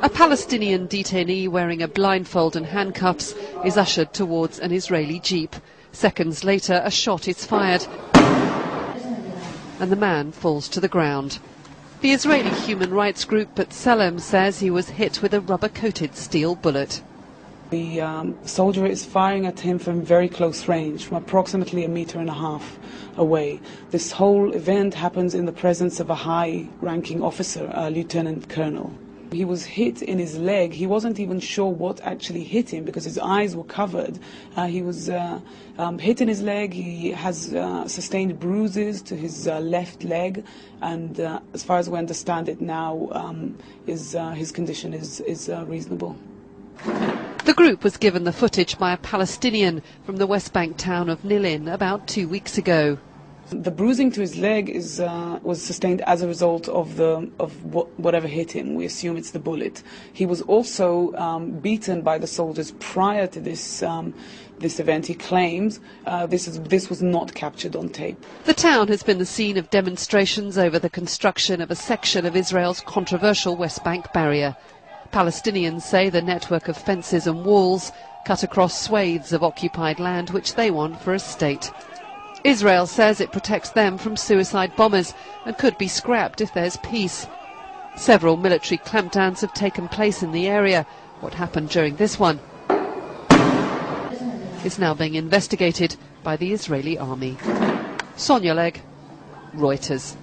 A Palestinian detainee wearing a blindfold and handcuffs is ushered towards an Israeli jeep. Seconds later, a shot is fired and the man falls to the ground. The Israeli human rights group B'Tselem says he was hit with a rubber-coated steel bullet. The um, soldier is firing at him from very close range, from approximately a meter and a half away. This whole event happens in the presence of a high-ranking officer, a lieutenant colonel. He was hit in his leg. He wasn't even sure what actually hit him because his eyes were covered. Uh, he was uh, um, hit in his leg. He has uh, sustained bruises to his uh, left leg, and uh, as far as we understand it now, um, his, uh, his condition is, is reasonable. The group was given the footage by a Palestinian from the West Bank town of Nilin about two weeks ago. The bruising to his leg is, uh, was sustained as a result of, the, of whatever hit him. We assume it's the bullet. He was also um, beaten by the soldiers prior to this, um, this event. He claims uh, this, is, this was not captured on tape. The town has been the scene of demonstrations over the construction of a section of Israel's controversial West Bank barrier. Palestinians say the network of fences and walls cut across swathes of occupied land which they want for a state. Israel says it protects them from suicide bombers and could be scrapped if there's peace. Several military clampdowns have taken place in the area. What happened during this one is now being investigated by the Israeli army. Sonia Legg, Reuters.